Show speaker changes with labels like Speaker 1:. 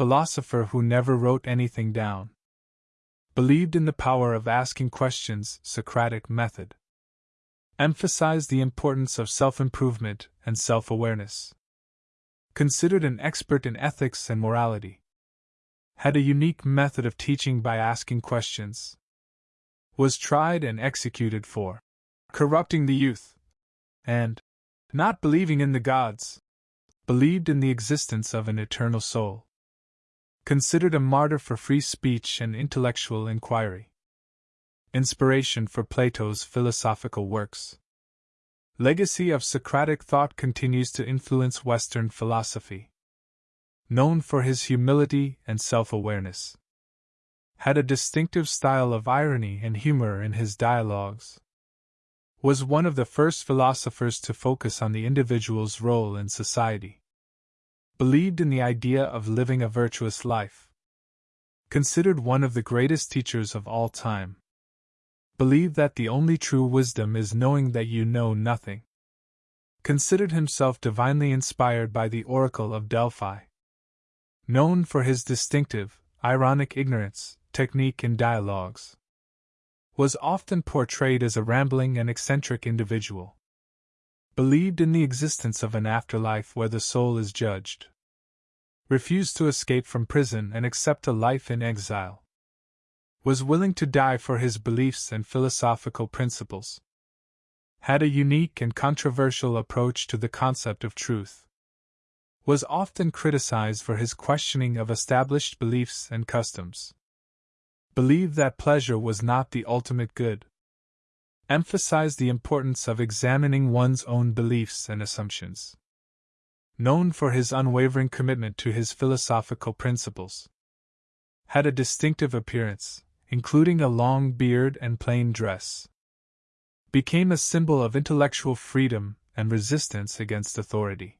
Speaker 1: philosopher who never wrote anything down. Believed in the power of asking questions, Socratic method. Emphasized the importance of self improvement and self awareness. Considered an expert in ethics and morality. Had a unique method of teaching by asking questions. Was tried and executed for corrupting the youth. And, not believing in the gods, believed in the existence of an eternal soul. Considered a martyr for free speech and intellectual inquiry. Inspiration for Plato's philosophical works. Legacy of Socratic thought continues to influence Western philosophy. Known for his humility and self awareness. Had a distinctive style of irony and humor in his dialogues was one of the first philosophers to focus on the individual's role in society. Believed in the idea of living a virtuous life. Considered one of the greatest teachers of all time. Believed that the only true wisdom is knowing that you know nothing. Considered himself divinely inspired by the Oracle of Delphi. Known for his distinctive, ironic ignorance, technique in dialogues was often portrayed as a rambling and eccentric individual. Believed in the existence of an afterlife where the soul is judged. Refused to escape from prison and accept a life in exile. Was willing to die for his beliefs and philosophical principles. Had a unique and controversial approach to the concept of truth. Was often criticized for his questioning of established beliefs and customs believed that pleasure was not the ultimate good, emphasized the importance of examining one's own beliefs and assumptions. Known for his unwavering commitment to his philosophical principles, had a distinctive appearance, including a long beard and plain dress. Became a symbol of intellectual freedom and resistance against authority.